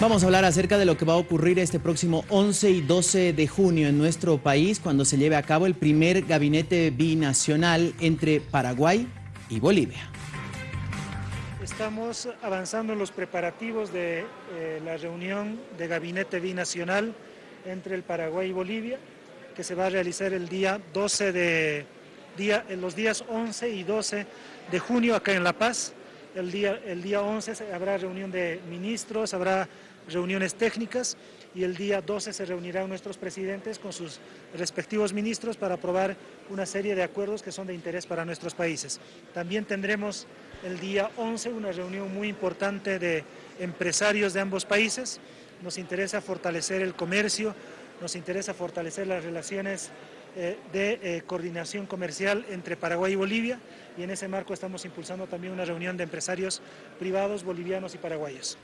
Vamos a hablar acerca de lo que va a ocurrir este próximo 11 y 12 de junio en nuestro país cuando se lleve a cabo el primer gabinete binacional entre Paraguay y Bolivia. Estamos avanzando en los preparativos de eh, la reunión de gabinete binacional entre el Paraguay y Bolivia, que se va a realizar el día 12 de día, en los días 11 y 12 de junio acá en La Paz. El día, el día 11 habrá reunión de ministros, habrá reuniones técnicas y el día 12 se reunirán nuestros presidentes con sus respectivos ministros para aprobar una serie de acuerdos que son de interés para nuestros países. También tendremos el día 11 una reunión muy importante de empresarios de ambos países. Nos interesa fortalecer el comercio, nos interesa fortalecer las relaciones de eh, coordinación comercial entre Paraguay y Bolivia y en ese marco estamos impulsando también una reunión de empresarios privados bolivianos y paraguayos.